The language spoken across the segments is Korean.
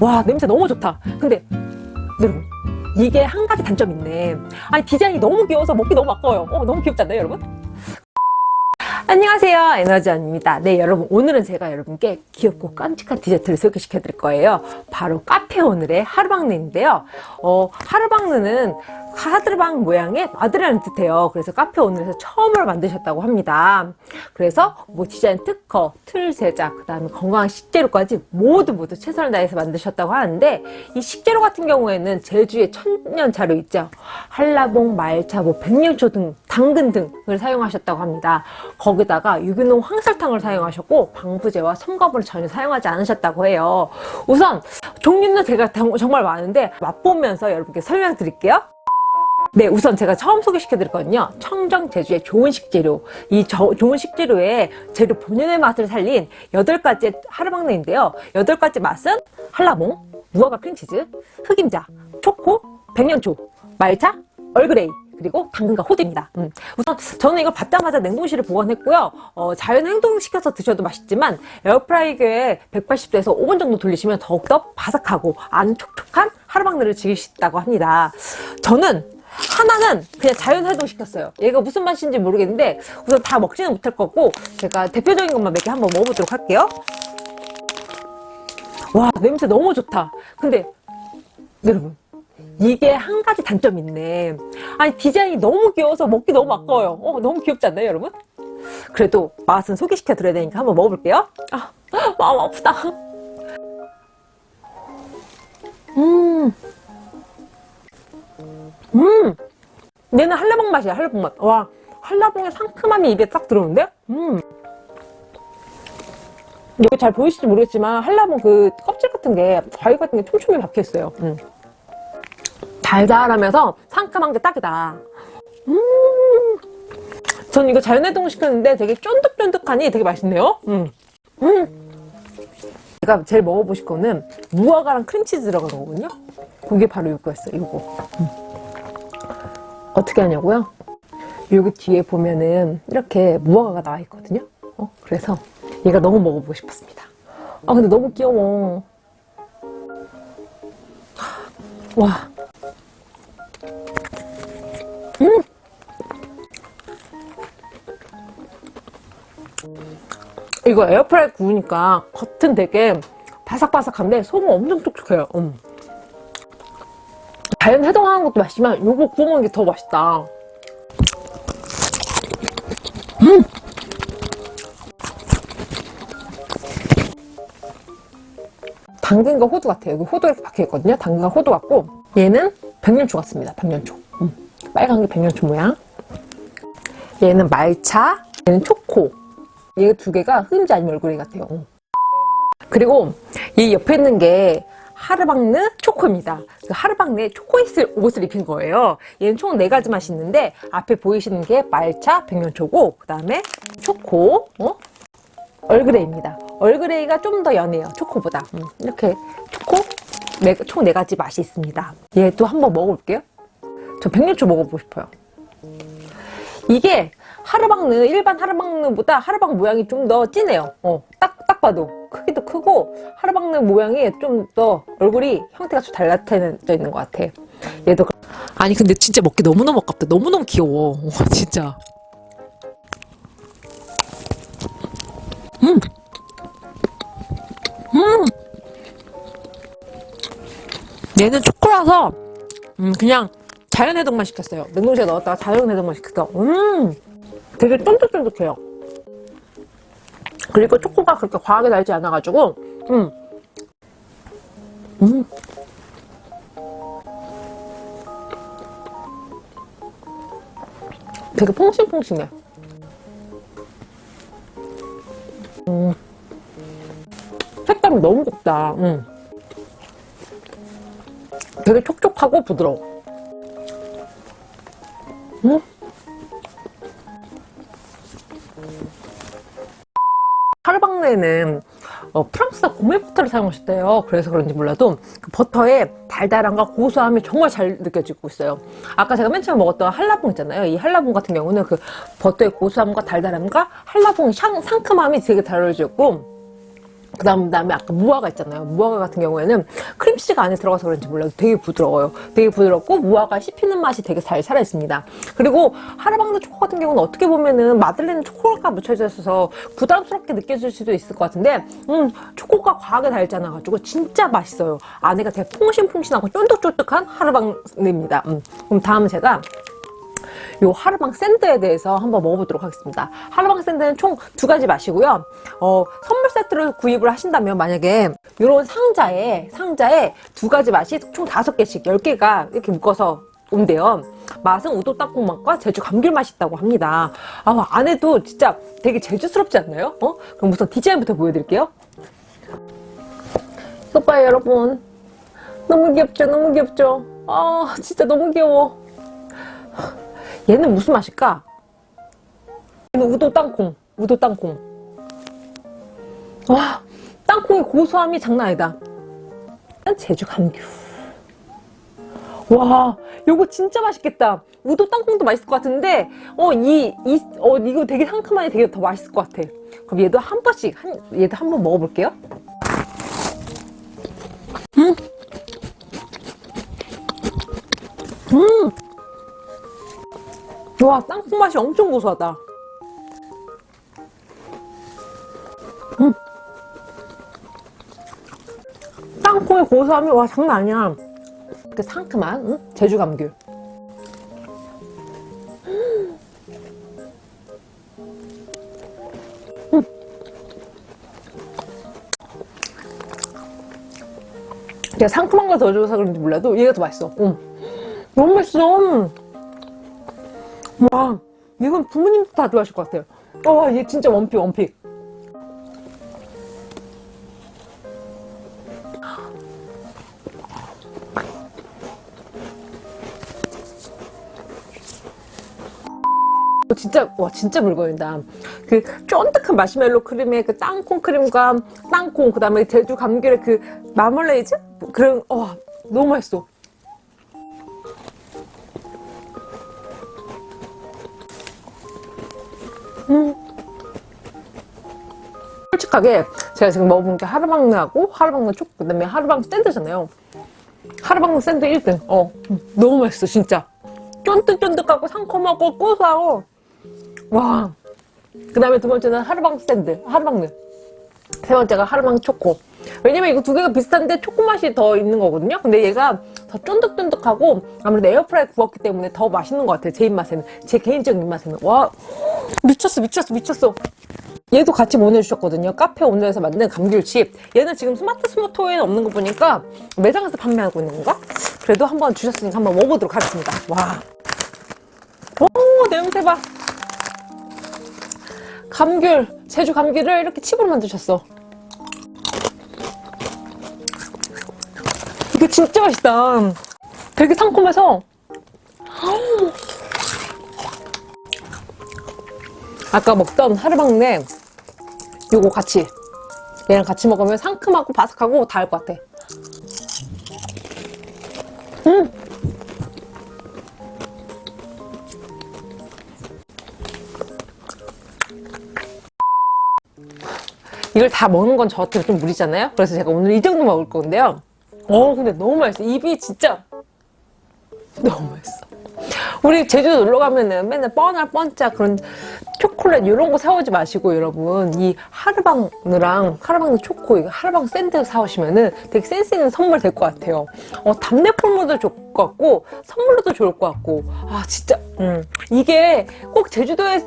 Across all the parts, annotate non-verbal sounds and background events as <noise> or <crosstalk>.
와 냄새 너무 좋다. 근데 여러분 이게 한 가지 단점이 있네. 아니 디자인이 너무 귀여워서 먹기 너무 아까워요. 어, 너무 귀엽지 않나요 여러분? 안녕하세요. 에너지원입니다. 네 여러분 오늘은 제가 여러분께 귀엽고 깜찍한 디저트를 소개시켜 드릴 거예요. 바로 카페 오늘의 하루방느인데요. 어, 하루방느는 하드방 모양의 마들이라는 뜻이에요. 그래서 카페 오늘에서 처음으로 만드셨다고 합니다. 그래서 뭐 디자인 특허, 틀 제작, 그 다음에 건강한 식재료까지 모두 모두 최선을 다해서 만드셨다고 하는데 이 식재료 같은 경우에는 제주의 천년 자료 있죠. 한라봉, 말차, 뭐 백년초 등 당근 등을 사용하셨다고 합니다 거기다가 유기농 황설탕을 사용하셨고 방부제와 첨가물을 전혀 사용하지 않으셨다고 해요 우선 종류는 제가 정말 많은데 맛보면서 여러분께 설명드릴게요 네, 우선 제가 처음 소개시켜 드릴 거는요. 청정 제주의 좋은 식재료. 이 저, 좋은 식재료의 재료 본연의 맛을 살린 8가지 하루방네인데요. 8가지 맛은 한라봉, 무화과 크림치즈, 흑임자, 초코, 백년초, 말차, 얼그레이, 그리고 당근과 호두입니다. 음. 우선 저는 이걸 받자마자 냉동실에 보관했고요. 어, 자연 해동시켜서 드셔도 맛있지만 에어프라이기에 180도에서 5분 정도 돌리시면 더욱더 바삭하고 안 촉촉한 하루방네를 즐길 수 있다고 합니다. 저는 하나는 그냥 자연 해동시켰어요. 얘가 무슨 맛인지 모르겠는데 우선 다 먹지는 못할 거고 제가 대표적인 것만 몇 개 한번 먹어보도록 할게요. 와 냄새 너무 좋다. 근데 여러분 이게 한 가지 단점이 있네. 아니 디자인이 너무 귀여워서 먹기 너무 아까워요. 어, 너무 귀엽지 않나요 여러분? 그래도 맛은 소개시켜 드려야 되니까 한번 먹어볼게요. 아, <laughs> 마음 아프다. 음. 음! 얘는 한라봉 맛이야, 한라봉 맛. 와, 한라봉의 상큼함이 입에 딱 들어오는데? 음! 여기 잘 보이실지 모르겠지만 한라봉 그 껍질 같은 게 과일 같은 게 촘촘히 박혀있어요. 음. 달달하면서 상큼한 게 딱이다. 음! 전 이거 자연해동 시켰는데 되게 쫀득쫀득하니 되게 맛있네요. 음! 음! 제가 제일 먹어보실 거는 무화과랑 크림치즈 들어간 거거든요. 그게 바로 이거였어요, 이거. 음. 어떻게 하냐고요? 여기 뒤에 보면은 이렇게 무화과가 나와 있거든요. 어? 그래서 얘가 너무 먹어보고 싶었습니다. 아 근데 너무 귀여워. 와. 이거 에어프라이 구우니까 겉은 되게 바삭바삭한데 속은 엄청 촉촉해요. 음. 자연 해동하는 것도 맛있지만 요거 구워 먹는 게 더 맛있다 음! 당근과 호두 같아요 여기 호두 이렇게 박혀있거든요 당근과 호두 같고 얘는 백년초 같습니다 백년초 음. 빨간 게 백년초 모양 얘는 말차 얘는 초코 얘 두 개가 흑임자 아니면 얼그레이 같아요 음. 그리고 이 옆에 있는 게 하르방느 초코입니다. 그 하르방느에 초코이슬 옷을 입힌 거예요. 얘는 총 4가지 맛이 있는데 앞에 보이시는 게 말차, 백년초고 그 다음에 초코, 어? 얼그레이입니다. 얼그레이가 좀 더 연해요. 초코보다. 음, 이렇게 초코 네, 총 4가지 맛이 있습니다. 얘도 한번 먹어볼게요. 저 백년초 먹어보고 싶어요. 이게 하르방느 일반 하르방느보다 하르방 모양이 좀 더 진해요. 어, 딱, 딱 봐도. 크기도 크고 하루방네 모양이 좀 더 얼굴이 형태가 좀 달라져 있는 것 같아 얘도 아니 근데 진짜 먹기 너무너무 아깝다 너무너무 귀여워 와, 진짜 음! 음! 얘는 초코라서 음, 그냥 자연 해동만 시켰어요 냉동실에 넣었다가 자연 해동만 시켰어 음! 되게 쫀득쫀득해요 그리고 초코가 그렇게 과하게 달지 않아가지고 음. 음. 되게 퐁신퐁신해 음. 색감이 너무 곱다 음. 되게 촉촉하고 부드러워 하르방네는 어, 프랑스산 고밀 버터를 사용하셨대요. 그래서 그런지 몰라도 그 버터의 달달함과 고소함이 정말 잘 느껴지고 있어요. 아까 제가 맨 처음에 먹었던 한라봉 있잖아요. 이 한라봉 같은 경우는 그 버터의 고소함과 달달함과 한라봉의 상, 상큼함이 되게 달라지고 그 다음, 다음에 아까 무화과 있잖아요. 무화과 같은 경우에는 크림치즈가 안에 들어가서 그런지 몰라도 되게 부드러워요. 되게 부드럽고 무화과 씹히는 맛이 되게 잘 살아있습니다. 그리고 하르방드 초코 같은 경우는 어떻게 보면은 마들렌 초코가 묻혀져 있어서 부담스럽게 느껴질 수도 있을 것 같은데 음, 초코가 과하게 달지 않아가지고 진짜 맛있어요. 안에가 되게 퐁신퐁신하고 쫀득쫀득한 하르방드입니다. 음, 그럼 다음은 제가 요 하르방 샌드에 대해서 한번 먹어보도록 하겠습니다. 하르방 샌드는 총 두 가지 맛이고요. 어, 선물 세트로 구입을 하신다면 만약에 이런 상자에 상자에 두 가지 맛이 총 다섯 개씩 열 개가 이렇게 묶어서 온대요. 맛은 우도 땅콩 맛과 제주 감귤 맛이 있다고 합니다. 아, 안에도 진짜 되게 제주스럽지 않나요? 어? 그럼 우선 디자인부터 보여드릴게요. 이것 봐요, 여러분. 너무 귀엽죠? 너무 귀엽죠? 아, 진짜 너무 귀여워. 얘는 무슨 맛일까? 얘는 우도 땅콩. 우도 땅콩. 와, 땅콩의 고소함이 장난 아니다. 제주 감귤. 와, 요거 진짜 맛있겠다. 우도 땅콩도 맛있을 것 같은데, 어, 이, 이, 어, 이거 되게 상큼하니 되게 더 맛있을 것 같아. 그럼 얘도 한 번씩, 한, 얘도 한 번 먹어볼게요. 음! 음! 와, 땅콩 맛이 엄청 고소하다. 음. 땅콩의 고소함이 와 장난 아니야. 그 상큼한 응? 제주 감귤. 음. 내가 상큼한 걸 더 줘서 그런지 몰라도 얘가 더 맛있어. 음. 너무 맛있어. 와, 이건 부모님도 다 좋아하실 것 같아요. 와, 얘 진짜 원픽, 원픽. 진짜 와 진짜 물건이다. 그 쫀득한 마시멜로 크림에 그 땅콩 크림과 땅콩 그 다음에 제주 감귤의 그 마멀레이드 그런 와 너무 맛있어. 음. 솔직하게 제가 지금 먹어본 게 하르방르하고 하르방르 초코 그다음에 하르방 샌드잖아요. 하르방르 샌드 1등. 어 음, 너무 맛있어 진짜. 쫀득쫀득하고 상큼하고 고소하고 와. 그 다음에 두 번째는 하르방 샌드, 하르방르. 세 번째가 하르방 초코. 왜냐면 이거 두 개가 비슷한데 초코 맛이 더 있는 거거든요. 근데 얘가 더 쫀득쫀득하고 아무래도 에어프라이 구웠기 때문에 더 맛있는 것 같아요. 제 입맛에는. 제 개인적인 입맛에는. 와, 미쳤어, 미쳤어, 미쳤어. 얘도 같이 보내주셨거든요. 카페 오늘에서 만든 감귤칩. 얘는 지금 스마트 스토어에는 없는 거 보니까 매장에서 판매하고 있는 건가? 그래도 한번 주셨으니까 한번 먹어보도록 하겠습니다. 와. 오, 냄새 봐. 감귤, 제주 감귤을 이렇게 칩으로 만드셨어. 이거 진짜 맛있다. 되게 상큼해서. 아까 먹던 하르방네 요거 같이 얘랑 같이 먹으면 상큼하고 바삭하고 다알것 같아. 음! 이걸 다 먹는 건 저한테 좀 무리잖아요? 그래서 제가 오늘 이 정도 먹을 건데요. 어, 근데 너무 맛있어. 입이 진짜 너무 맛있어. 우리 제주도 놀러 가면은 맨날 뻔할 뻔자 그런 초콜릿 이런 거 사오지 마시고 여러분 이 하르방느랑 하르방느 초코 이거 하르방 샌드 사오시면은 되게 센스 있는 선물 될 것 같아요. 어 답례 폴모도 좋을 것 같고 선물로도 좋을 것 같고 아 진짜 음 이게 꼭 제주도에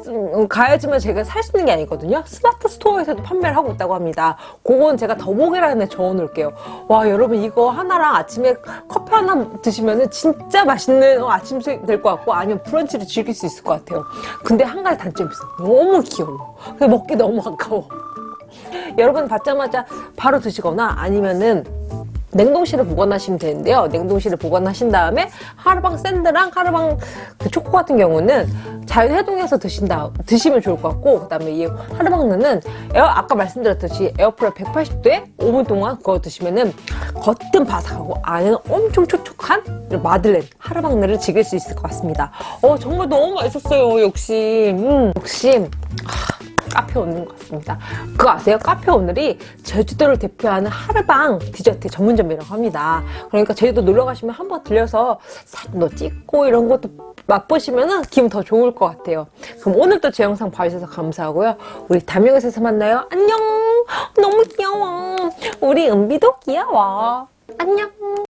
가야지만 제가 살 수 있는 게 아니거든요. 스마트 스토어에서도 판매를 하고 있다고 합니다. 그건 제가 더보기란에 적어놓을게요. 와 여러분 이거 하나랑 아침에 커피 하나 드시면은 진짜 맛있는 어, 아침 될것 같고 아니면 브런치를 즐길 수 있을 것 같아요. 근데 한 가지 단점이 있어. 너무 귀여워. 먹기 너무 아까워. <laughs> 여러분 받자마자 바로 드시거나 아니면은 냉동실에 보관하시면 되는데요. 냉동실에 보관하신 다음에 하루방 샌드랑 하루방 그 초코 같은 경우는 자연 해동해서 드신다 드시면 좋을 것 같고 그 다음에 이 하루방는 에어 아까 말씀드렸듯이 에어프라이 180도에 5분 동안 구워 드시면은 겉은 바삭하고 안에는 엄청 촉촉한 마들렌 하루방네를 즐길 수 있을 것 같습니다. 어 정말 너무 맛있었어요. 역시 음, 역시 카페 오늘인 것 같습니다. 그거 아세요? 카페 오늘이 제주도를 대표하는 하르방 디저트 전문점이라고 합니다. 그러니까 제주도 놀러 가시면 한번 들려서 사진도 찍고 이런 것도 맛보시면 기분 더 좋을 것 같아요. 그럼 오늘도 제 영상 봐주셔서 감사하고요. 우리 다음 영상에서 만나요. 안녕! 너무 귀여워. 우리 은비도 귀여워. 안녕!